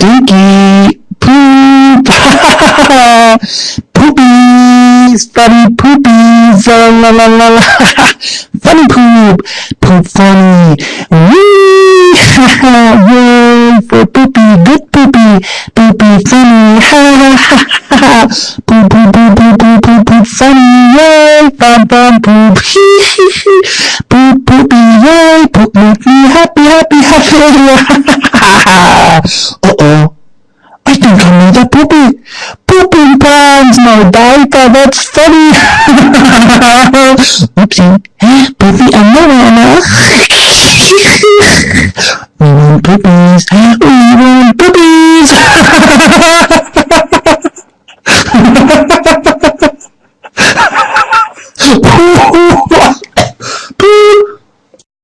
Stinky poop. poopies, funny poopies. La la la la funny poop, poop funny. Wee. Yay for poopy, good poopy, poopy funny. Ha ha ha ha. Poop poop poop poop poop poop poop funny. Yay, fun fun poop. Hee hee hee. Poop poopy, yay, poop make me happy happy happy. Oh, poopy. Pooping my diaper, that's funny. Oopsie. Poopy umbrella now. we want poopies. We want poopies.